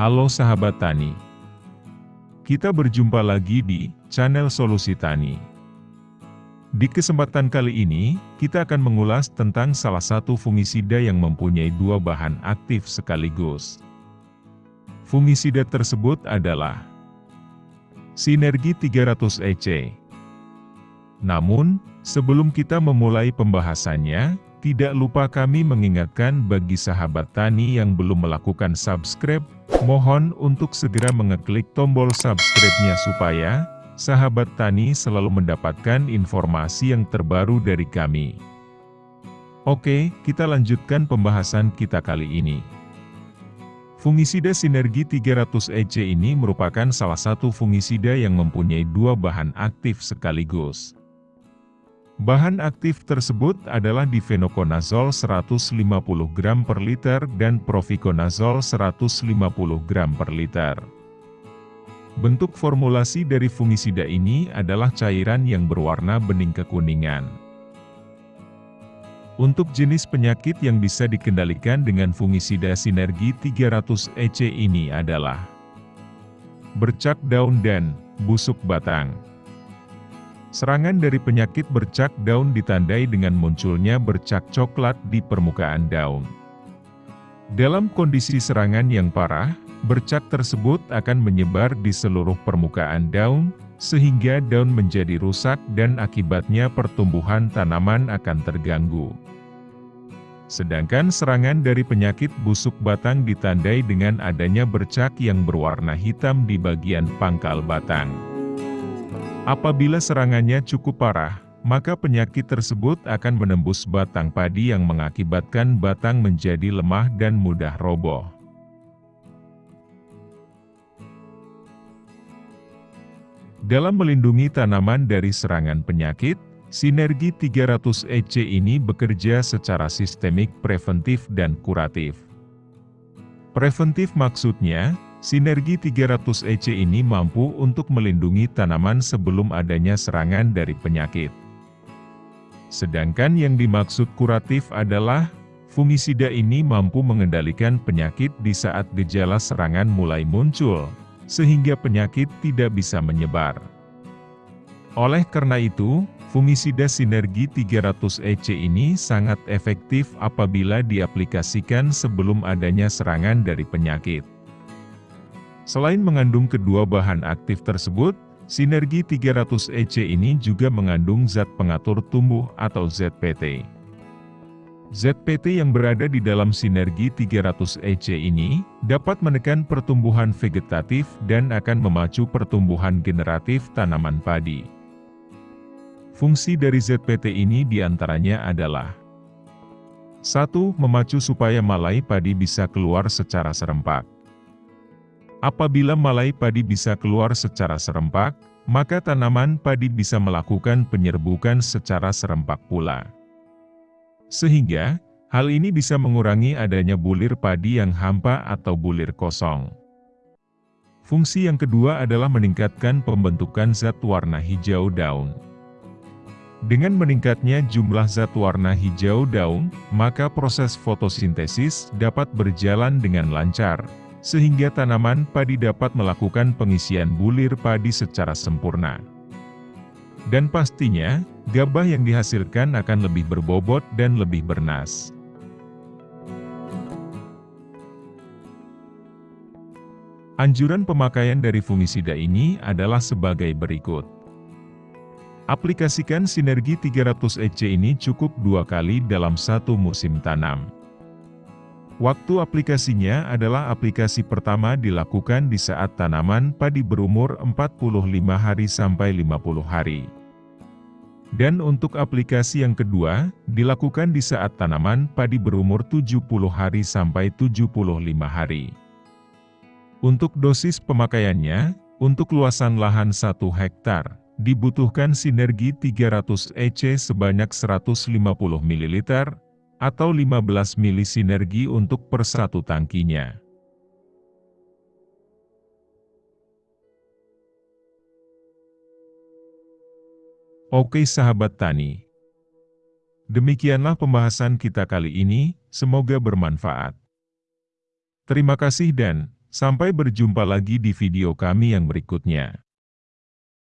Halo sahabat tani. Kita berjumpa lagi di channel Solusi Tani. Di kesempatan kali ini, kita akan mengulas tentang salah satu fungisida yang mempunyai dua bahan aktif sekaligus. Fungisida tersebut adalah Sinergi 300 EC. Namun, sebelum kita memulai pembahasannya, tidak lupa kami mengingatkan bagi sahabat tani yang belum melakukan subscribe, mohon untuk segera mengeklik tombol subscribe-nya supaya sahabat tani selalu mendapatkan informasi yang terbaru dari kami. Oke, kita lanjutkan pembahasan kita kali ini. Fungisida sinergi 300 EC ini merupakan salah satu fungisida yang mempunyai dua bahan aktif sekaligus. Bahan aktif tersebut adalah difenokonazol 150 gram per liter dan profikonazol 150 gram per liter. Bentuk formulasi dari fungisida ini adalah cairan yang berwarna bening kekuningan. Untuk jenis penyakit yang bisa dikendalikan dengan fungisida sinergi 300 EC ini adalah bercak daun dan busuk batang. Serangan dari penyakit bercak daun ditandai dengan munculnya bercak coklat di permukaan daun. Dalam kondisi serangan yang parah, bercak tersebut akan menyebar di seluruh permukaan daun, sehingga daun menjadi rusak dan akibatnya pertumbuhan tanaman akan terganggu. Sedangkan serangan dari penyakit busuk batang ditandai dengan adanya bercak yang berwarna hitam di bagian pangkal batang. Apabila serangannya cukup parah, maka penyakit tersebut akan menembus batang padi yang mengakibatkan batang menjadi lemah dan mudah roboh. Dalam melindungi tanaman dari serangan penyakit, sinergi 300 EC ini bekerja secara sistemik preventif dan kuratif. Preventif maksudnya, Sinergi 300 EC ini mampu untuk melindungi tanaman sebelum adanya serangan dari penyakit. Sedangkan yang dimaksud kuratif adalah, fungisida ini mampu mengendalikan penyakit di saat gejala serangan mulai muncul, sehingga penyakit tidak bisa menyebar. Oleh karena itu, fungisida sinergi 300 EC ini sangat efektif apabila diaplikasikan sebelum adanya serangan dari penyakit. Selain mengandung kedua bahan aktif tersebut, sinergi 300 EC ini juga mengandung zat pengatur tumbuh atau ZPT. ZPT yang berada di dalam sinergi 300 EC ini, dapat menekan pertumbuhan vegetatif dan akan memacu pertumbuhan generatif tanaman padi. Fungsi dari ZPT ini di antaranya adalah 1. Memacu supaya malai padi bisa keluar secara serempak. Apabila malai padi bisa keluar secara serempak, maka tanaman padi bisa melakukan penyerbukan secara serempak pula. Sehingga, hal ini bisa mengurangi adanya bulir padi yang hampa atau bulir kosong. Fungsi yang kedua adalah meningkatkan pembentukan zat warna hijau daun. Dengan meningkatnya jumlah zat warna hijau daun, maka proses fotosintesis dapat berjalan dengan lancar, sehingga tanaman padi dapat melakukan pengisian bulir padi secara sempurna. Dan pastinya, gabah yang dihasilkan akan lebih berbobot dan lebih bernas. Anjuran pemakaian dari fungisida ini adalah sebagai berikut. Aplikasikan sinergi 300 EC ini cukup dua kali dalam satu musim tanam. Waktu aplikasinya adalah aplikasi pertama dilakukan di saat tanaman padi berumur 45 hari sampai 50 hari. Dan untuk aplikasi yang kedua, dilakukan di saat tanaman padi berumur 70 hari sampai 75 hari. Untuk dosis pemakaiannya, untuk luasan lahan 1 hektar, dibutuhkan sinergi 300 EC sebanyak 150 ml, atau 15 mili sinergi untuk per satu tangkinya. Oke sahabat tani, demikianlah pembahasan kita kali ini, semoga bermanfaat. Terima kasih dan Sampai berjumpa lagi di video kami yang berikutnya.